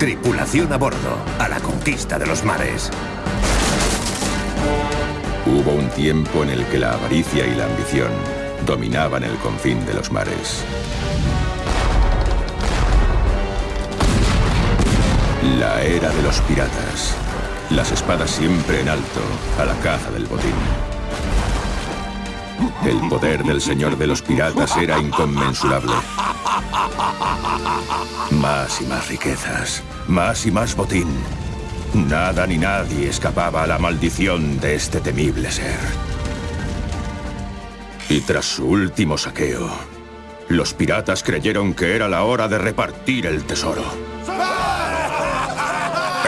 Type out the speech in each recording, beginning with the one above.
Tripulación a bordo, a la conquista de los mares. Hubo un tiempo en el que la avaricia y la ambición dominaban el confín de los mares. La era de los piratas. Las espadas siempre en alto, a la caza del botín. El poder del señor de los piratas era inconmensurable. Más y más riquezas, más y más botín. Nada ni nadie escapaba a la maldición de este temible ser. Y tras su último saqueo, los piratas creyeron que era la hora de repartir el tesoro.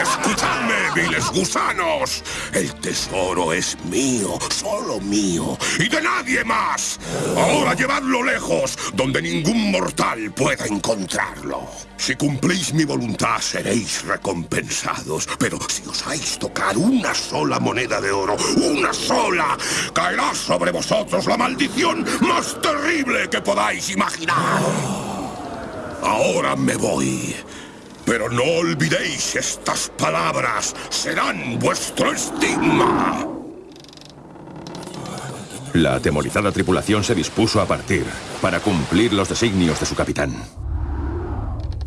¡Escuchadme, viles gusanos! El tesoro es mío, solo mío, y de nadie más. Ahora llevadlo lejos, donde ningún mortal pueda encontrarlo. Si cumplís mi voluntad, seréis recompensados. Pero si osáis tocar una sola moneda de oro, una sola, caerá sobre vosotros la maldición más terrible que podáis imaginar. Ahora me voy. Pero no olvidéis estas palabras. Serán vuestro estigma. La atemorizada tripulación se dispuso a partir para cumplir los designios de su capitán.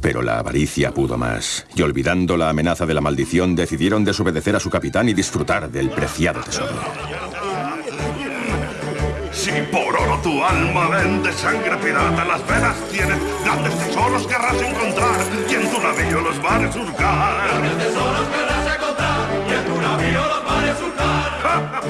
Pero la avaricia pudo más, y olvidando la amenaza de la maldición, decidieron desobedecer a su capitán y disfrutar del preciado tesoro. Si por oro tu alma vende sangre pirata, las venas tienes grandes tesoros querrás encontrar y en tu navío los mares surcar. Grandes tesoros querrás encontrar y en tu navío los mares surcar.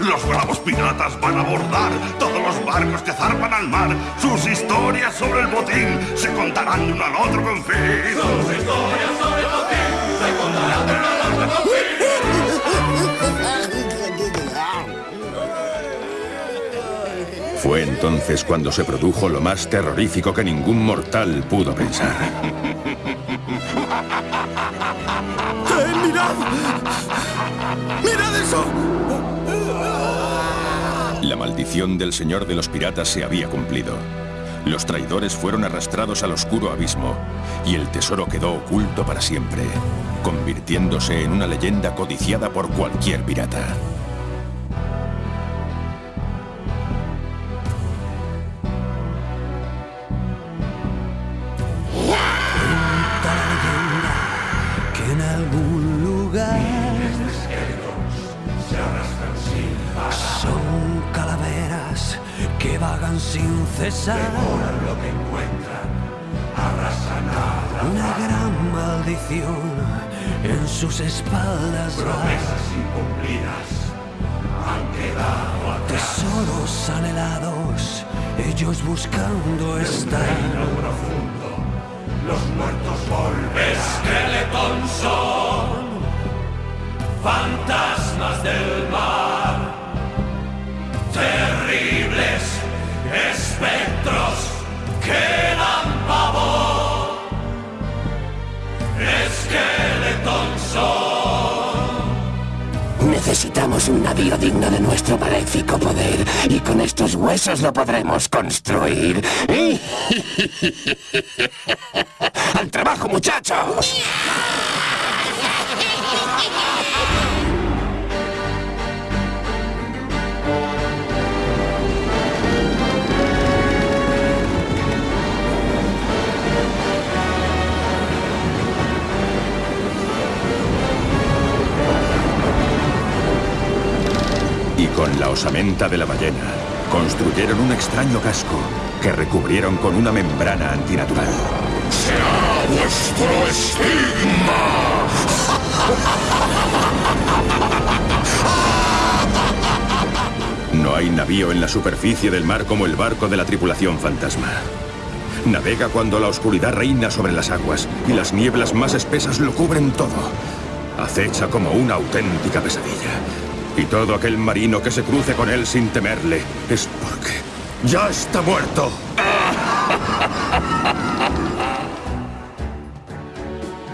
Los bravos piratas van a abordar todos los barcos que zarpan al mar. Sus historias sobre el botín se contarán de uno al otro con fin. Sus historias sobre el botín Fue entonces cuando se produjo lo más terrorífico que ningún mortal pudo pensar. ¡Eh, mirad! ¡Mirad eso! La maldición del señor de los piratas se había cumplido. Los traidores fueron arrastrados al oscuro abismo y el tesoro quedó oculto para siempre, convirtiéndose en una leyenda codiciada por cualquier pirata. Cesar. lo que encuentran, arrasan a la Una gran maldición en sus espaldas va. promesas incumplidas han quedado atrás. Tesoros anhelados, ellos buscando estar. reino profundo, los muertos volverán. Skeleton son fantasmas del mar, terribles espectros que dan pavor. Skeleton son. Necesitamos un navío digno de nuestro maléfico poder y con estos huesos lo podremos construir. ¡Al trabajo, muchachos! La osamenta de la ballena, construyeron un extraño casco que recubrieron con una membrana antinatural. ¡Será vuestro estigma! No hay navío en la superficie del mar como el barco de la tripulación fantasma. Navega cuando la oscuridad reina sobre las aguas y las nieblas más espesas lo cubren todo. Acecha como una auténtica pesadilla. Y todo aquel marino que se cruce con él sin temerle es porque ya está muerto.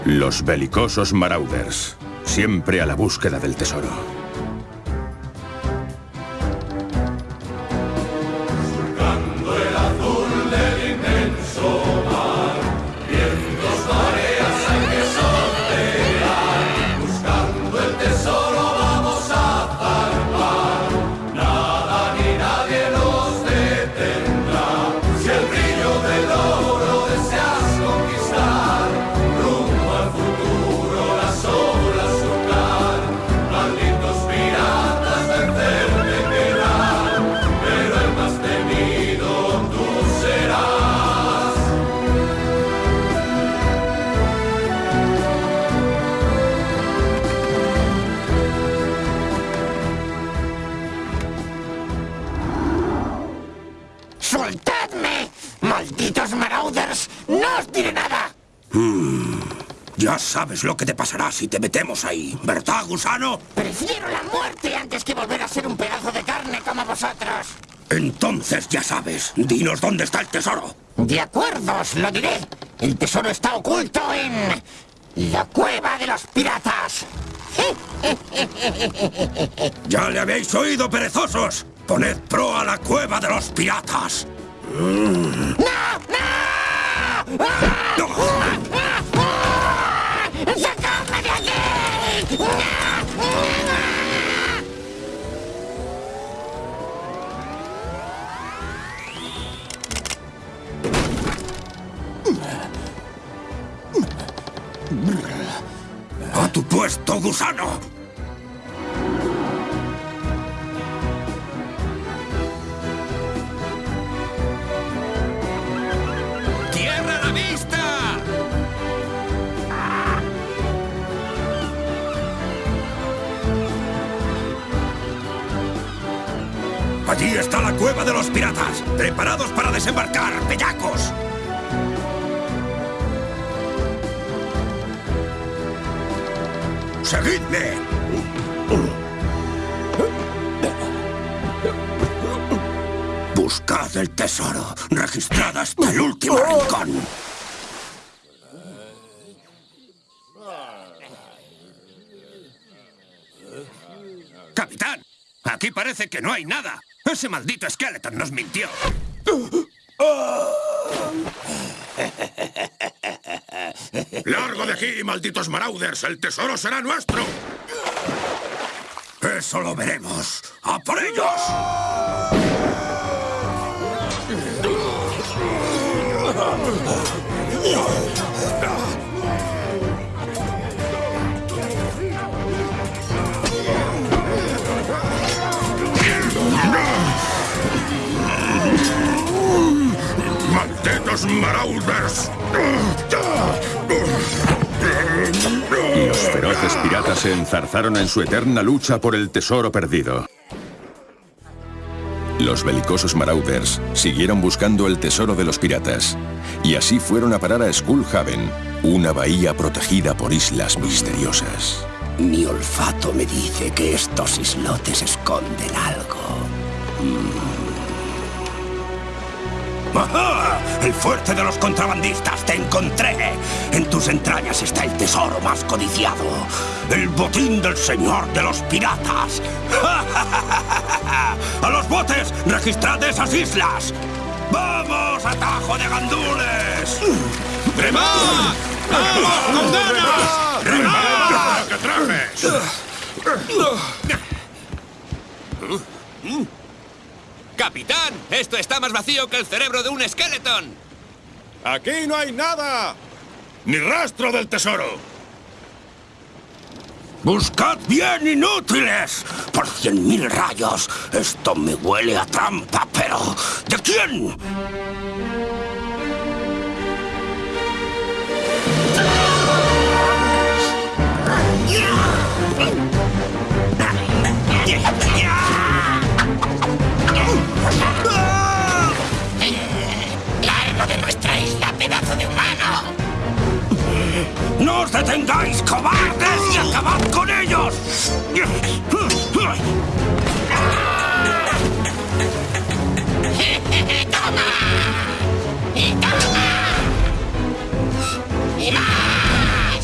Los belicosos Marauders, siempre a la búsqueda del tesoro. Sabes lo que te pasará si te metemos ahí, ¿verdad, gusano? Prefiero la muerte antes que volver a ser un pedazo de carne como vosotros. Entonces ya sabes, dinos dónde está el tesoro. De acuerdo, os lo diré. El tesoro está oculto en... La cueva de los piratas. Ya le habéis oído, perezosos. Poned pro a la cueva de los piratas. Mm. ¡No! ¡No! ¡Sacadme ああ! Allí está la cueva de los piratas. Preparados para desembarcar, bellacos. ¡Seguidme! Buscad el tesoro. Registrad hasta el último rincón. Capitán, aquí parece que no hay nada. Ese maldito Skeleton nos mintió. ¡Largo de aquí, malditos Marauders! ¡El tesoro será nuestro! Eso lo veremos. ¡A por ellos! Marauders! Los feroces piratas se enzarzaron en su eterna lucha por el tesoro perdido. Los belicosos Marauders siguieron buscando el tesoro de los piratas y así fueron a parar a Skullhaven, una bahía protegida por islas misteriosas. Mi olfato me dice que estos islotes esconden algo. ¡Ajá! El fuerte de los contrabandistas, te encontré. En tus entrañas está el tesoro más codiciado. El botín del señor de los piratas. ¡A los botes! ¡Registrad esas islas! ¡Vamos, atajo de gandules! ¡Remad! ¡Vamos, con ganas! ¡Remad! ¡Que trajes! ¡Capitán! Esto está más vacío que el cerebro de un esqueleton. ¡Aquí no hay nada! ¡Ni rastro del tesoro! ¡Buscad bien, inútiles! ¡Por cien mil rayos! Esto me huele a trampa, pero... ¿De quién? De humano! ¡No os detengáis, cobardes! ¡Y acabad con ellos! ¡Toma! ¡Y toma! ¡Y más!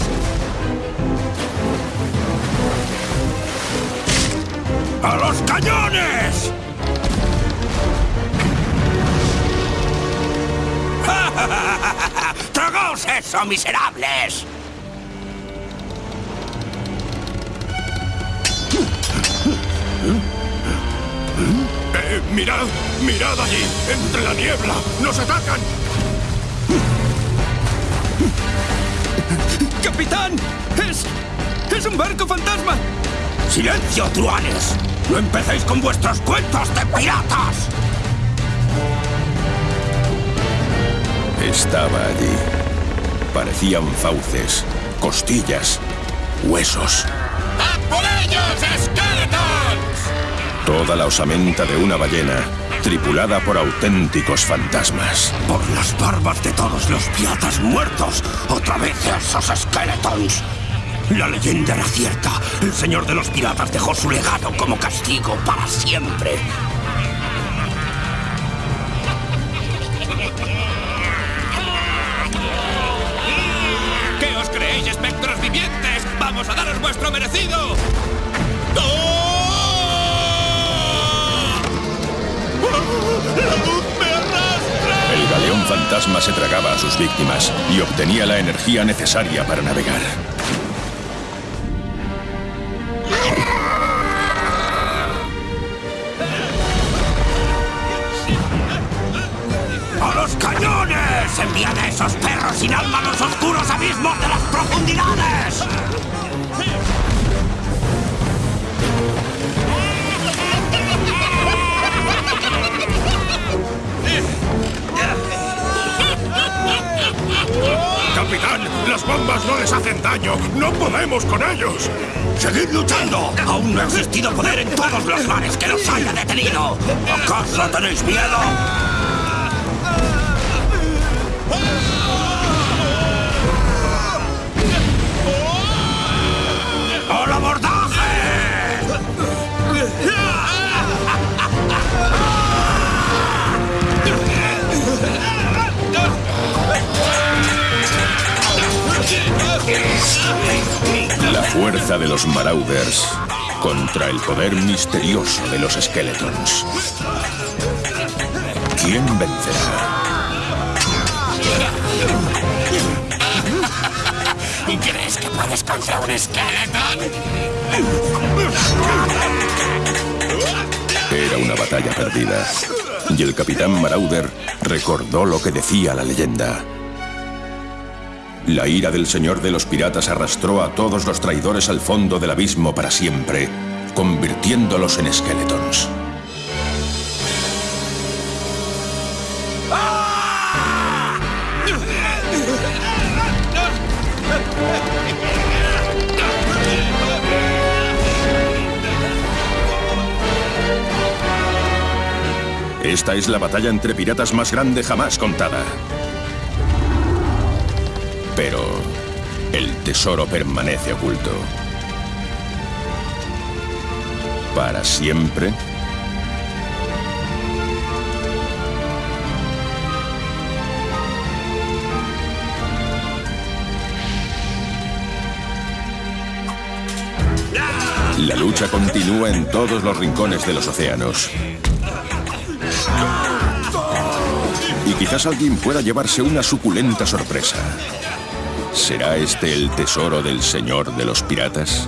¡A los cañones! ¡Tragaos eso, miserables! Eh, mirad, mirad allí, entre la niebla, nos atacan. ¡Capitán! ¡Es... es un barco fantasma! ¡Silencio, truanes! ¡No empecéis con vuestros cuentos de piratas! Estaba allí. Parecían fauces, costillas, huesos. ¡A por ellos, esqueletos! Toda la osamenta de una ballena tripulada por auténticos fantasmas. Por las barbas de todos los piratas muertos, otra vez esos skeletons. La leyenda era cierta. El señor de los piratas dejó su legado como castigo para siempre. ¡Vamos a daros vuestro merecido! El galeón fantasma se tragaba a sus víctimas y obtenía la energía necesaria para navegar. ¡A los cañones! ¡Enviad a esos perros sin alma a los oscuros abismos de las profundidades! ¡Las bombas no les hacen daño! ¡No podemos con ellos! ¡Seguid luchando! Aún no ha existido poder en todos los mares que los haya detenido. ¿Acaso tenéis miedo? Los Marauders contra el poder misterioso de los Skeletons. ¿Quién vencerá? ¿Crees que puedes contra un skeleton? Era una batalla perdida. Y el capitán Marauder recordó lo que decía la leyenda. La ira del señor de los piratas arrastró a todos los traidores al fondo del abismo para siempre, convirtiéndolos en esqueletons. Esta es la batalla entre piratas más grande jamás contada. Pero el tesoro permanece oculto. ¿Para siempre? La lucha continúa en todos los rincones de los océanos. Y quizás alguien pueda llevarse una suculenta sorpresa. ¿Será este el tesoro del señor de los piratas?